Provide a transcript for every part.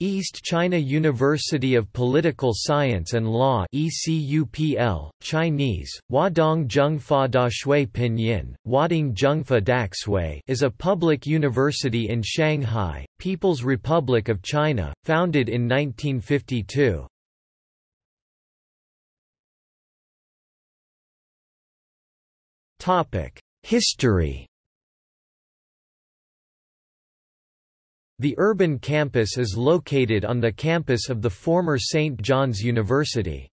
East China University of Political Science and Law ECUPL, Chinese, Huadong Zhengfa Dashui Pinyin, Wading Zhengfa Daxue is a public university in Shanghai, People's Republic of China, founded in 1952. History The urban campus is located on the campus of the former St. John's University.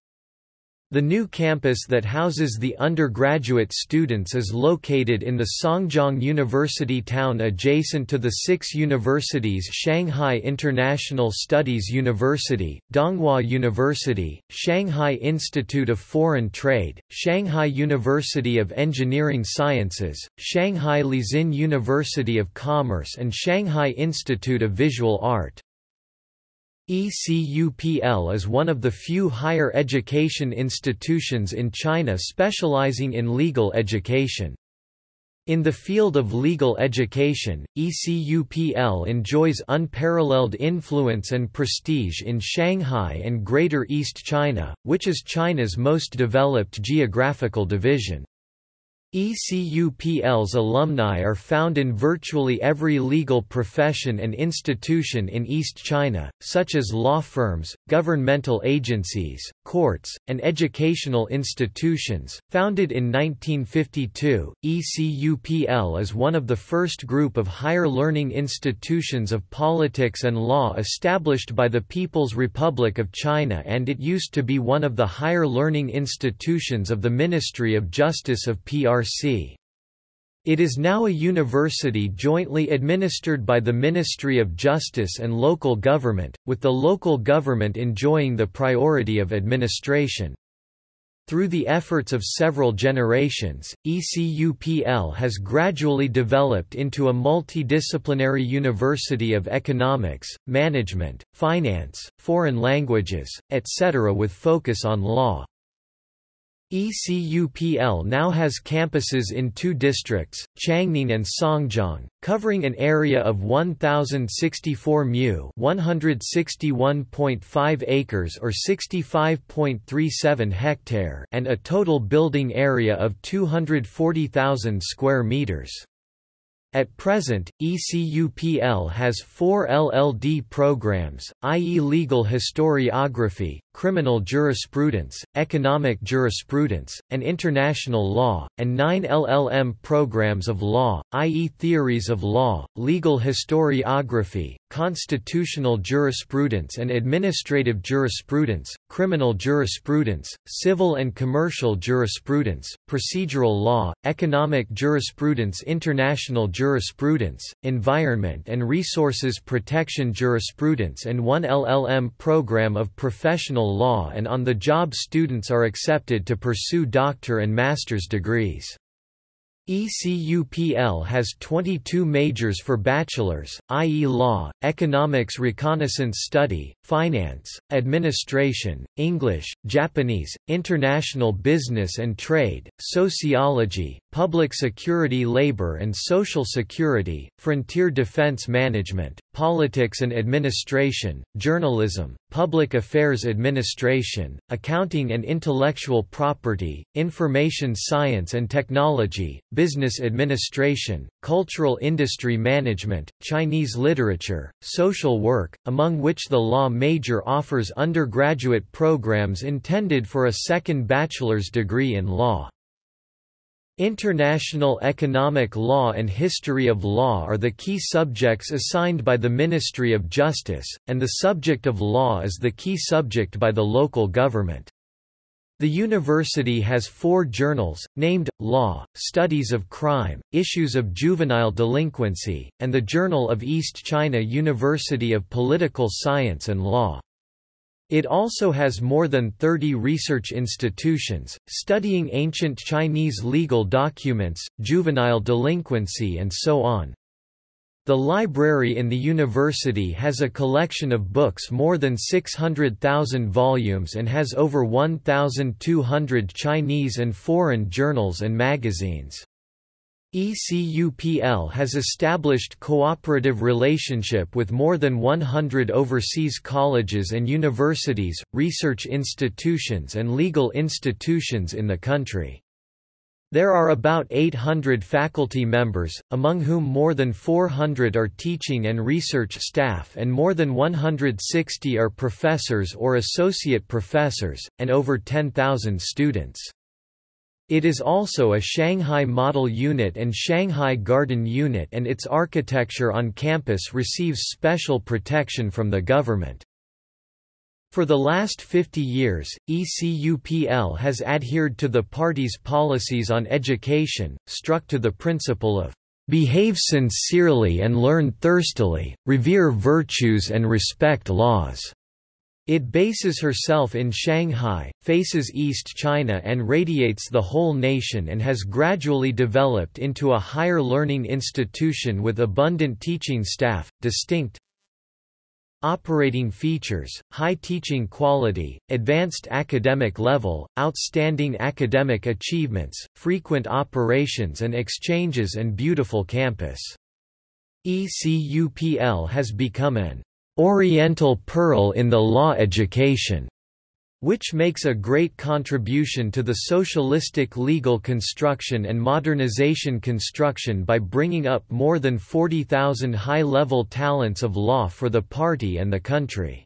The new campus that houses the undergraduate students is located in the Songjiang University town adjacent to the six universities Shanghai International Studies University, Donghua University, Shanghai Institute of Foreign Trade, Shanghai University of Engineering Sciences, Shanghai Lixin University of Commerce and Shanghai Institute of Visual Art. ECUPL is one of the few higher education institutions in China specializing in legal education. In the field of legal education, ECUPL enjoys unparalleled influence and prestige in Shanghai and Greater East China, which is China's most developed geographical division. ECUPL's alumni are found in virtually every legal profession and institution in East China, such as law firms, governmental agencies, courts, and educational institutions. Founded in 1952, ECUPL is one of the first group of higher learning institutions of politics and law established by the People's Republic of China and it used to be one of the higher learning institutions of the Ministry of Justice of PRC. It is now a university jointly administered by the Ministry of Justice and local government, with the local government enjoying the priority of administration. Through the efforts of several generations, ECUPL has gradually developed into a multidisciplinary university of economics, management, finance, foreign languages, etc. with focus on law. ECUPL now has campuses in two districts, Changning and Songjiang, covering an area of 1064 mu, 161.5 acres or 65.37 hectare, and a total building area of 240,000 square meters. At present, ECUPL has four LLD programs, i.e. legal historiography, criminal jurisprudence, economic jurisprudence, and international law, and nine LLM programs of law, i.e. theories of law, legal historiography, constitutional jurisprudence and administrative jurisprudence, criminal jurisprudence, civil and commercial jurisprudence, procedural law, economic jurisprudence international jurisprudence, environment and resources protection jurisprudence and one LLM program of professional law and on-the-job students are accepted to pursue doctor and master's degrees. ECUPL has 22 majors for bachelors, i.e. law, economics reconnaissance study, finance, administration, English, Japanese, international business and trade, sociology, public security labor and social security, frontier defense management, politics and administration, journalism, public affairs administration, accounting and intellectual property, information science and technology, business administration, cultural industry management, Chinese literature, social work, among which the law major offers undergraduate programs intended for a second bachelor's degree in law. International economic law and history of law are the key subjects assigned by the Ministry of Justice, and the subject of law is the key subject by the local government. The university has four journals, named, Law, Studies of Crime, Issues of Juvenile Delinquency, and the Journal of East China University of Political Science and Law. It also has more than 30 research institutions, studying ancient Chinese legal documents, juvenile delinquency and so on. The library in the university has a collection of books more than 600,000 volumes and has over 1,200 Chinese and foreign journals and magazines. ECUPL has established cooperative relationship with more than 100 overseas colleges and universities, research institutions and legal institutions in the country. There are about 800 faculty members, among whom more than 400 are teaching and research staff and more than 160 are professors or associate professors, and over 10,000 students. It is also a Shanghai Model Unit and Shanghai Garden Unit and its architecture on campus receives special protection from the government. For the last 50 years, ECUPL has adhered to the party's policies on education, struck to the principle of behave sincerely and learn thirstily, revere virtues and respect laws. It bases herself in Shanghai, faces East China and radiates the whole nation and has gradually developed into a higher learning institution with abundant teaching staff, distinct operating features, high teaching quality, advanced academic level, outstanding academic achievements, frequent operations and exchanges and beautiful campus. ECUPL has become an Oriental Pearl in the law education, which makes a great contribution to the socialistic legal construction and modernization construction by bringing up more than 40,000 high-level talents of law for the party and the country.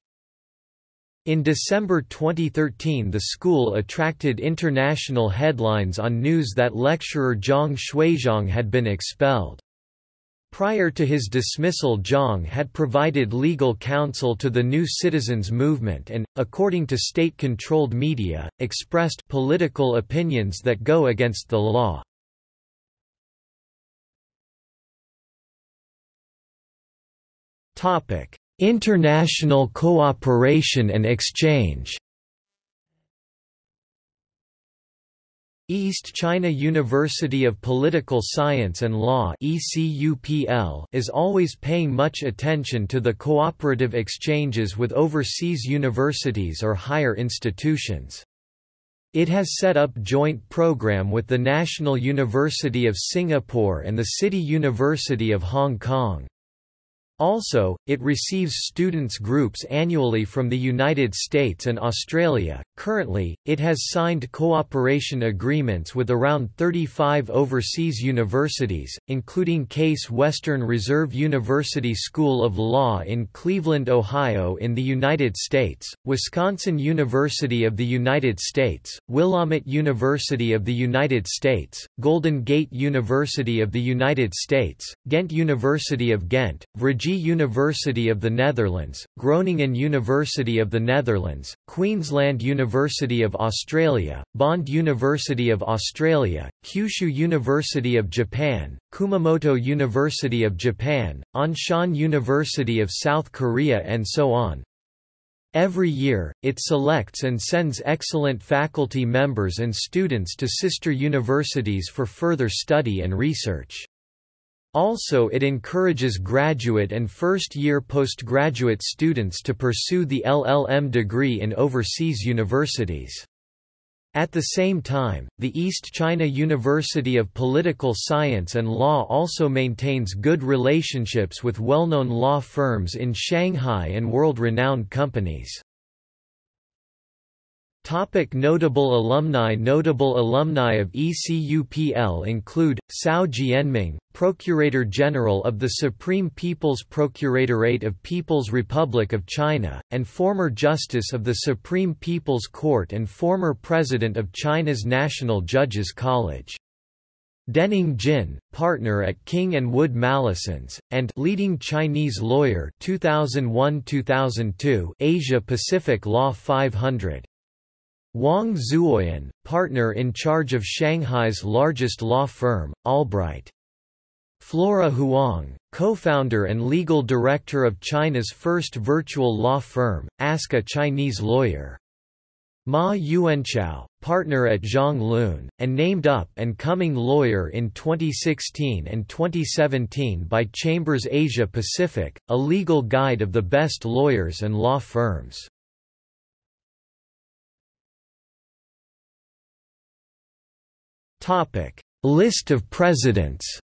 In December 2013 the school attracted international headlines on news that lecturer Zhang Xuezhong had been expelled. Prior to his dismissal Zhang had provided legal counsel to the New Citizens Movement and, according to state-controlled media, expressed political opinions that go against the law. International cooperation and exchange East China University of Political Science and Law is always paying much attention to the cooperative exchanges with overseas universities or higher institutions. It has set up joint program with the National University of Singapore and the City University of Hong Kong. Also, it receives students groups annually from the United States and Australia. Currently, it has signed cooperation agreements with around 35 overseas universities, including Case Western Reserve University School of Law in Cleveland, Ohio in the United States, Wisconsin University of the United States, Willamette University of the United States, Golden Gate University of the United States, Ghent University of Ghent, Virginia University of the Netherlands, Groningen University of the Netherlands, Queensland University of Australia, Bond University of Australia, Kyushu University of Japan, Kumamoto University of Japan, Anshan University of South Korea and so on. Every year, it selects and sends excellent faculty members and students to sister universities for further study and research. Also it encourages graduate and first-year postgraduate students to pursue the LLM degree in overseas universities. At the same time, the East China University of Political Science and Law also maintains good relationships with well-known law firms in Shanghai and world-renowned companies. Topic notable alumni Notable alumni of ECUPL include, Cao Jianming, Procurator General of the Supreme People's Procuratorate of People's Republic of China, and former Justice of the Supreme People's Court and former President of China's National Judges College. Denning Jin, partner at King and Wood Mallesons, and leading Chinese lawyer 2001-2002 Asia Pacific Law 500. Wang Zuoyan, partner in charge of Shanghai's largest law firm, Albright. Flora Huang, co-founder and legal director of China's first virtual law firm, Ask a Chinese Lawyer. Ma Yuanchao, partner at Zhong Lun, and named up and coming lawyer in 2016 and 2017 by Chambers Asia Pacific, a legal guide of the best lawyers and law firms. List of presidents.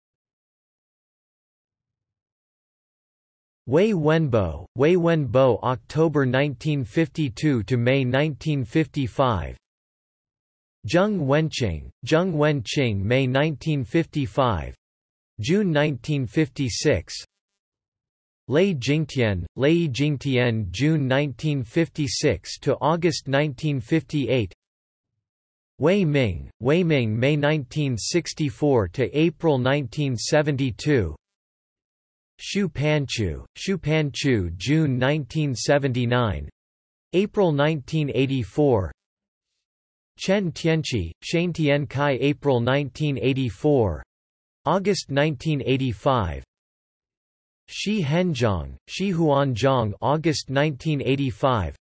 Wei Wenbo, Wei Wenbo October 1952 to May 1955 Zheng Wenqing, Zheng Wenqing May 1955 June 1956 Lei Jingtian, Lei Jingtian June 1956 to August 1958 Wei Ming, Wei Ming May 1964 to April 1972 Xu Panchu, Xu Panchu June 1979 April 1984 Chen Tianqi, Shane Tiankai April 1984 August 1985 Shi Henzhong, Shi Huanzhong August 1985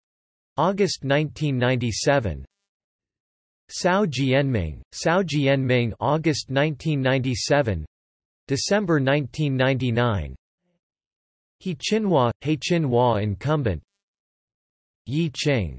August 1997 Cao Jianming, Cao Jianming August 1997 December 1999 He Qinhua, He Qinhua incumbent. Yi Qing